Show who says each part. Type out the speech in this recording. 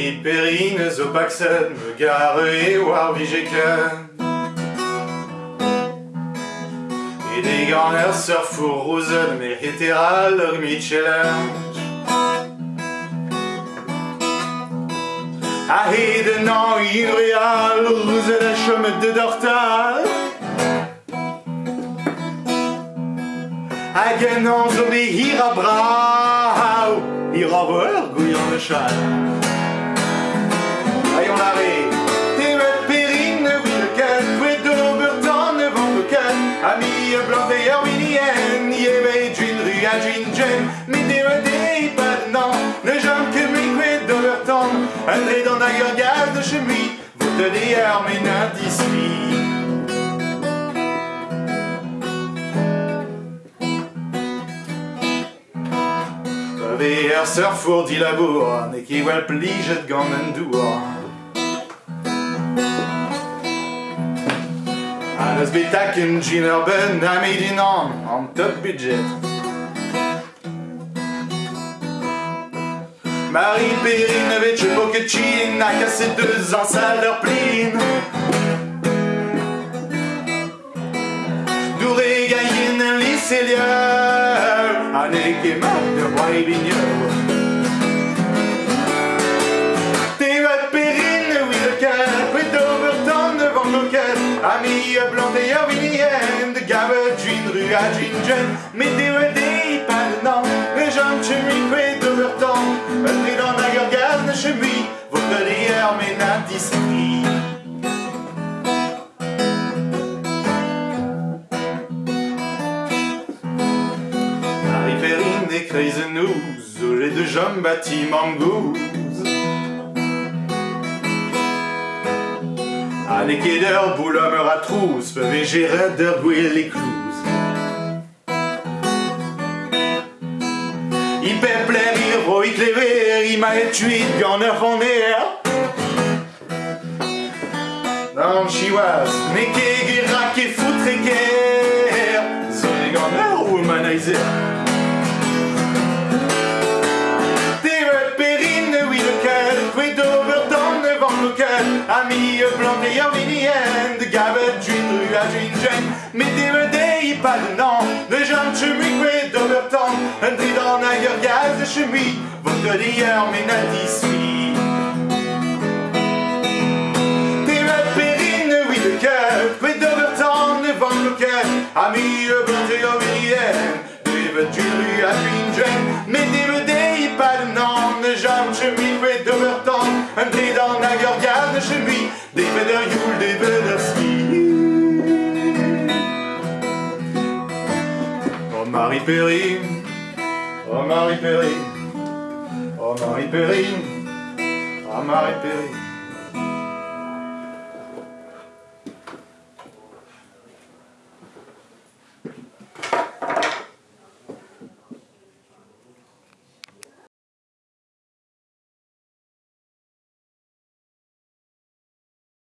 Speaker 1: Marie Perrine zo paxen me gare e war vigeken E de gant er surfour rouzen me heteral ur mitchelenj A heden an in real rouzen a chemet de dortal. Hag en an zo be hir a brao ket Kwe d'ober tan ne vant o ket Ami e blant e ur winien Ye ve djin ru a djin jen Me tevet e pad nan Ne jam ke me kwe d'ober tan Un dre dan a ur gaz de chemi Vote de ur men a dispi Ve ur surfour di labour Ne ki wel plijet gant an dour An eus betak en gin ur ben a medin an An top budget. Marie Perrine vet je poket chin A kaset deus an sal ur plin Doure gaien en liselieur An e ket mat de roi le ket Ami e blant e ur vinien De gavet djin ru a djin jen Me tevat e pad nan Le jam chemi kwe d'Oberton Un dre dan a ur gaz ne chemi Vote de ur men a dispri Marie Perrine e kreiz nouz O le de jom bati mamgouz A ne ket ur boulom ur a red ur gwell e klouz I pepler i roit ma et tuit gant ur c'honer Nan chiwaz Ne foutre ker Zo e ur womanizer ket Ami e blant e ur vinien De gavet djin ru a djin jen Me tevet e pad nan Ne jam chemi kwe d'Oberton Un a ur gaz de chemi Vote de ur men a dispi Tevet Perrine oui le ket Kwe d'Oberton devant le ket Ami e blant e ur vinien Tevet djin ru a djin jen Me e jam chemi kwe d'Oberton Un a de chemi Devet ur youl, devet ur ski Oh Marie Perrine Oh Marie Perrine Oh Marie Perrine Oh Marie Perrine